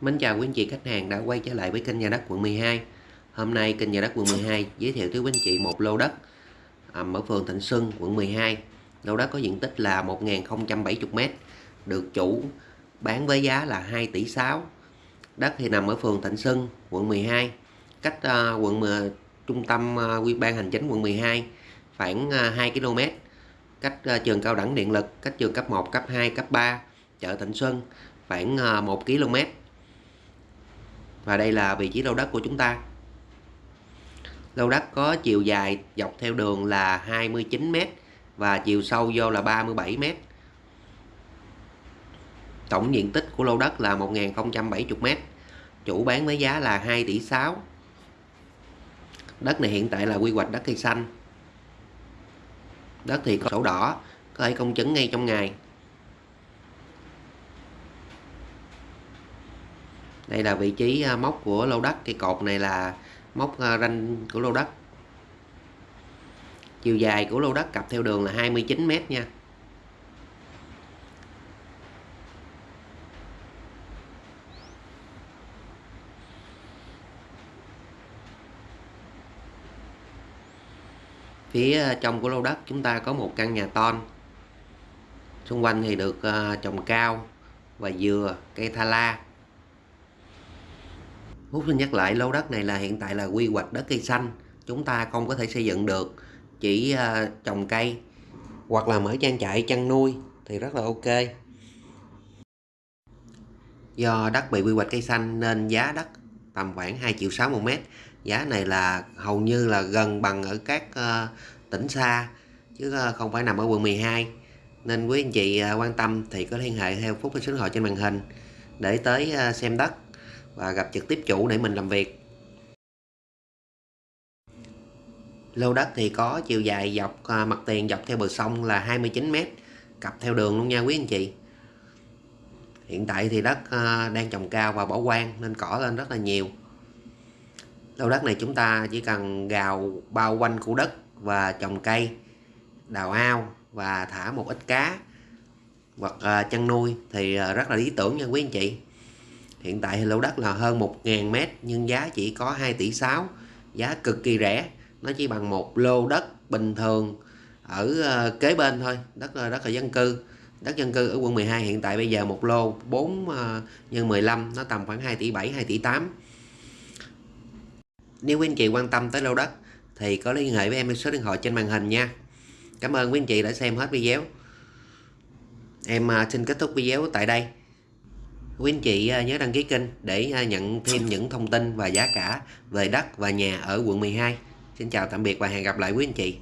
Mến chào quý anh chị khách hàng đã quay trở lại với kênh nhà đất quận 12 Hôm nay kênh nhà đất quận 12 giới thiệu tới quý anh chị một lô đất à, ở phường Thịnh Xuân, quận 12 Lô đất có diện tích là 1070m Được chủ bán với giá là 2 tỷ 6 Đất thì nằm ở phường Thịnh Xuân, quận 12 Cách à, quận uh, trung tâm à, quy ban hành chính quận 12 khoảng 2 km Cách trường cao đẳng điện lực, cách trường cấp 1, cấp 2, cấp 3 chợ Thịnh Xuân khoảng 1 km và đây là vị trí lô đất của chúng ta. Lô đất có chiều dài dọc theo đường là 29m và chiều sâu vô là 37m tổng diện tích của lô đất là 1070m chủ bán với giá là 2 tỷ 6 đất này hiện tại là quy hoạch đất cây xanh. Đất thì có sổ đỏ, có thể công chứng ngay trong ngày. Đây là vị trí à, móc của lô đất. Cây cột này là móc à, ranh của lô đất. Chiều dài của lô đất cặp theo đường là 29m nha. Phía à, trong của lô đất chúng ta có một căn nhà ton. Xung quanh thì được trồng cao và dừa, cây tha la. Phúc xin nhắc lại lô đất này là hiện tại là quy hoạch đất cây xanh. Chúng ta không có thể xây dựng được chỉ uh, trồng cây hoặc là mở trang trại chăn nuôi thì rất là ok. Do đất bị quy hoạch cây xanh nên giá đất tầm khoảng 2 triệu 6 một mét. Giá này là hầu như là gần bằng ở các uh, tỉnh xa chứ uh, không phải nằm ở quận 12 nên quý anh chị uh, quan tâm thì có liên hệ theo phút số điện thoại trên màn hình để tới uh, xem đất và gặp trực tiếp chủ để mình làm việc. Lô đất thì có chiều dài dọc à, mặt tiền dọc theo bờ sông là 29m cặp theo đường luôn nha quý anh chị. Hiện tại thì đất à, đang trồng cao và bỏ quang nên cỏ lên rất là nhiều. Lô đất này chúng ta chỉ cần gào bao quanh khu đất và trồng cây, đào ao và thả một ít cá hoặc à, chăn nuôi thì rất là lý tưởng nha quý anh chị hiện tại lô đất là hơn 1.000 mét, nhưng giá chỉ có 2 tỷ 6 giá cực kỳ rẻ, nó chỉ bằng một lô đất bình thường ở ờ, kế bên thôi, đất là đất là dân cư. Đất dân cư ở quận 12 hiện tại bây giờ một lô 4 x 15 nó tầm khoảng 2 tỷ 7 2 tỷ 8 nếu quý anh chị quan tâm tới lô đất thì có liên hệ với em số điện thoại trên màn hình nha. Cảm ơn quý anh chị đã xem hết video. Em ờ, xin kết thúc video tại đây quý anh chị à, nhớ đăng ký kênh để à, nhận thêm những thông tin và giá cả về đất và nhà ở quận 12 Xin chào, tạm biệt và hẹn gặp lại quý anh chị.